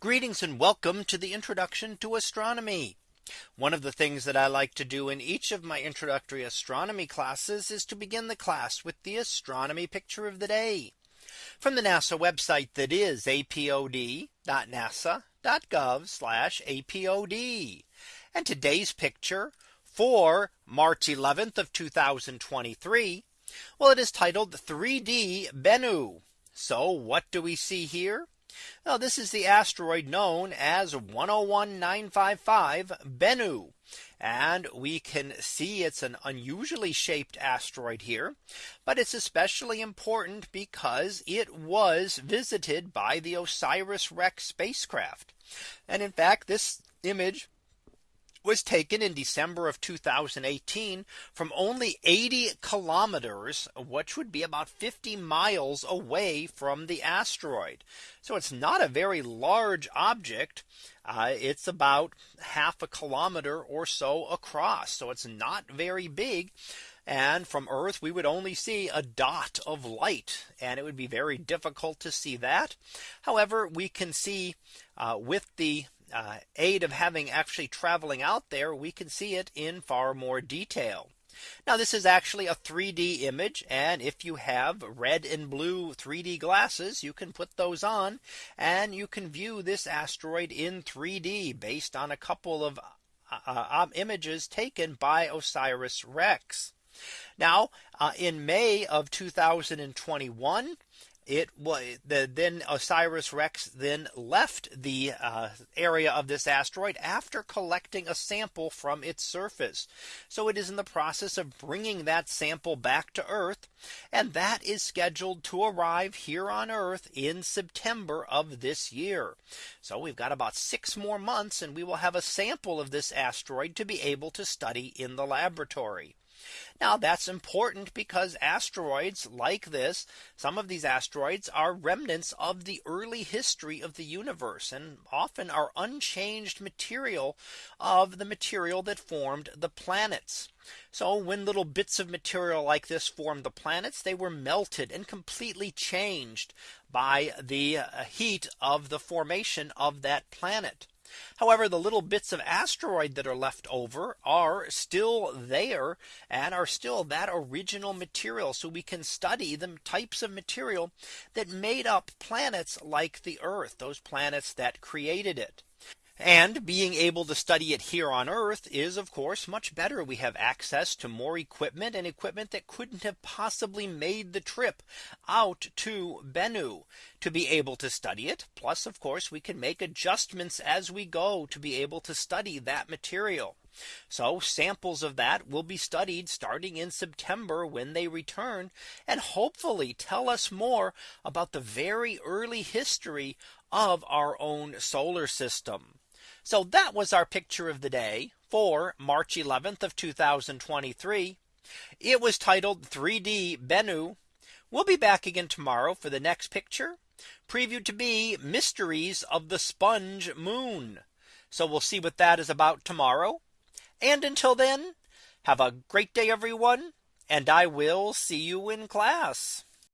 Greetings and welcome to the introduction to astronomy. One of the things that I like to do in each of my introductory astronomy classes is to begin the class with the astronomy picture of the day from the NASA website that is apod.nasa.gov apod. And today's picture for March 11th of 2023. Well, it is titled 3D Bennu. So what do we see here? Now this is the asteroid known as 101955 Bennu. And we can see it's an unusually shaped asteroid here. But it's especially important because it was visited by the OSIRIS REx spacecraft. And in fact, this image was taken in December of 2018 from only 80 kilometers, which would be about 50 miles away from the asteroid. So it's not a very large object. Uh, it's about half a kilometer or so across. So it's not very big. And from Earth, we would only see a dot of light and it would be very difficult to see that. However, we can see uh, with the uh, aid of having actually traveling out there, we can see it in far more detail. Now this is actually a 3D image. And if you have red and blue 3D glasses, you can put those on and you can view this asteroid in 3D based on a couple of uh, uh, images taken by OSIRIS REx. Now uh, in May of 2021, it was the then Osiris Rex then left the uh, area of this asteroid after collecting a sample from its surface. So it is in the process of bringing that sample back to Earth. And that is scheduled to arrive here on Earth in September of this year. So we've got about six more months and we will have a sample of this asteroid to be able to study in the laboratory. Now that's important because asteroids like this, some of these asteroids are remnants of the early history of the universe and often are unchanged material of the material that formed the planets. So when little bits of material like this formed the planets, they were melted and completely changed by the uh, heat of the formation of that planet. However, the little bits of asteroid that are left over are still there and are still that original material. So we can study the types of material that made up planets like the Earth, those planets that created it. And being able to study it here on Earth is of course much better. We have access to more equipment and equipment that couldn't have possibly made the trip out to Bennu to be able to study it. Plus, of course, we can make adjustments as we go to be able to study that material. So samples of that will be studied starting in September when they return and hopefully tell us more about the very early history of our own solar system. So that was our picture of the day for March 11th of 2023. It was titled 3D Bennu. We'll be back again tomorrow for the next picture previewed to be mysteries of the sponge moon. So we'll see what that is about tomorrow. And until then, have a great day, everyone. And I will see you in class.